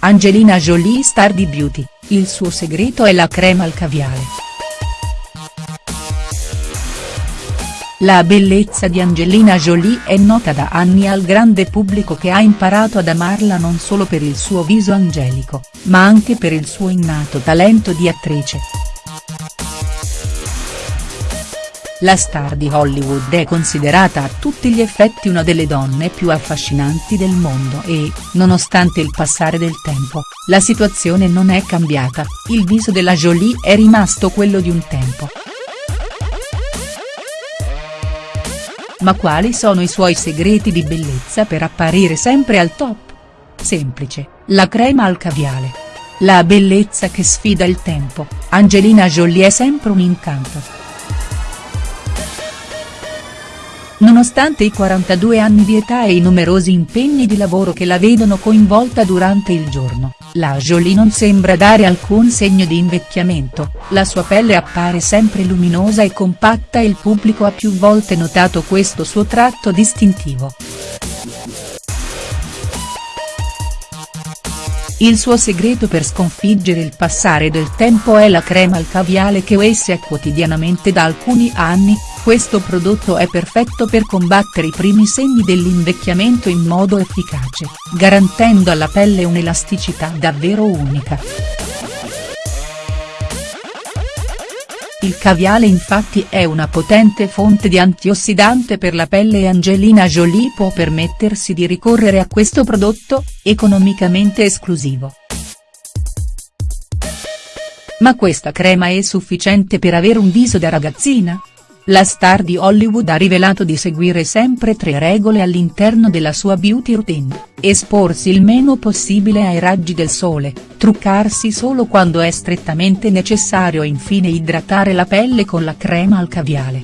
Angelina Jolie star di beauty, il suo segreto è la crema al caviale. La bellezza di Angelina Jolie è nota da anni al grande pubblico che ha imparato ad amarla non solo per il suo viso angelico, ma anche per il suo innato talento di attrice. La star di Hollywood è considerata a tutti gli effetti una delle donne più affascinanti del mondo e, nonostante il passare del tempo, la situazione non è cambiata, il viso della Jolie è rimasto quello di un tempo. Ma quali sono i suoi segreti di bellezza per apparire sempre al top? Semplice, la crema al caviale. La bellezza che sfida il tempo, Angelina Jolie è sempre un incanto. Nonostante i 42 anni di età e i numerosi impegni di lavoro che la vedono coinvolta durante il giorno, la Jolie non sembra dare alcun segno di invecchiamento, la sua pelle appare sempre luminosa e compatta e il pubblico ha più volte notato questo suo tratto distintivo. Il suo segreto per sconfiggere il passare del tempo è la crema al caviale che usa quotidianamente da alcuni anni, questo prodotto è perfetto per combattere i primi segni dell'invecchiamento in modo efficace, garantendo alla pelle un'elasticità davvero unica. Il caviale infatti è una potente fonte di antiossidante per la pelle e Angelina Jolie può permettersi di ricorrere a questo prodotto, economicamente esclusivo. Ma questa crema è sufficiente per avere un viso da ragazzina?. La star di Hollywood ha rivelato di seguire sempre tre regole all'interno della sua beauty routine, esporsi il meno possibile ai raggi del sole, truccarsi solo quando è strettamente necessario e infine idratare la pelle con la crema al caviale.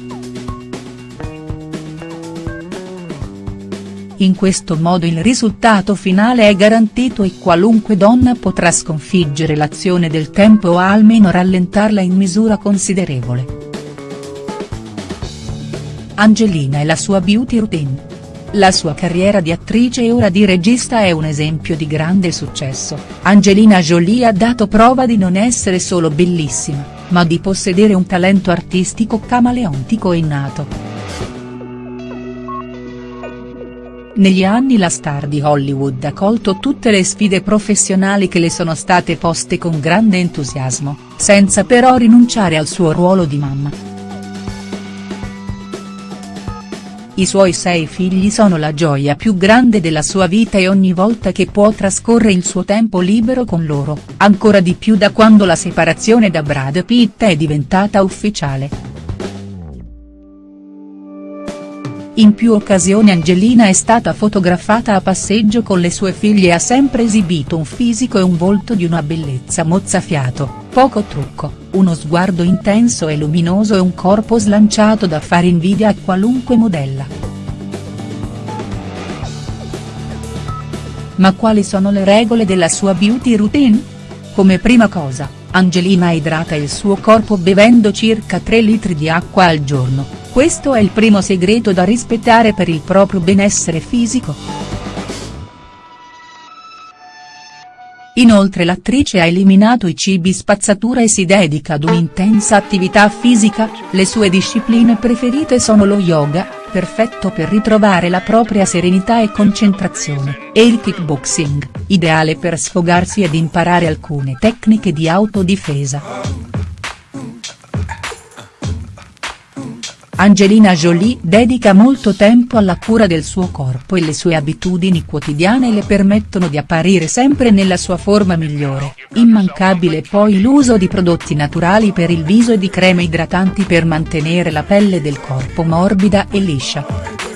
In questo modo il risultato finale è garantito e qualunque donna potrà sconfiggere l'azione del tempo o almeno rallentarla in misura considerevole. Angelina e la sua beauty routine. La sua carriera di attrice e ora di regista è un esempio di grande successo, Angelina Jolie ha dato prova di non essere solo bellissima, ma di possedere un talento artistico camaleontico e innato. Negli anni la star di Hollywood ha colto tutte le sfide professionali che le sono state poste con grande entusiasmo, senza però rinunciare al suo ruolo di mamma. I suoi sei figli sono la gioia più grande della sua vita e ogni volta che può trascorre il suo tempo libero con loro, ancora di più da quando la separazione da Brad Pitt è diventata ufficiale. In più occasioni Angelina è stata fotografata a passeggio con le sue figlie e ha sempre esibito un fisico e un volto di una bellezza mozzafiato poco trucco, uno sguardo intenso e luminoso e un corpo slanciato da fare invidia a qualunque modella. Ma quali sono le regole della sua beauty routine? Come prima cosa, Angelina idrata il suo corpo bevendo circa 3 litri di acqua al giorno, questo è il primo segreto da rispettare per il proprio benessere fisico. Inoltre l'attrice ha eliminato i cibi spazzatura e si dedica ad un'intensa attività fisica, le sue discipline preferite sono lo yoga, perfetto per ritrovare la propria serenità e concentrazione, e il kickboxing, ideale per sfogarsi ed imparare alcune tecniche di autodifesa. Angelina Jolie dedica molto tempo alla cura del suo corpo e le sue abitudini quotidiane le permettono di apparire sempre nella sua forma migliore, immancabile poi l'uso di prodotti naturali per il viso e di creme idratanti per mantenere la pelle del corpo morbida e liscia.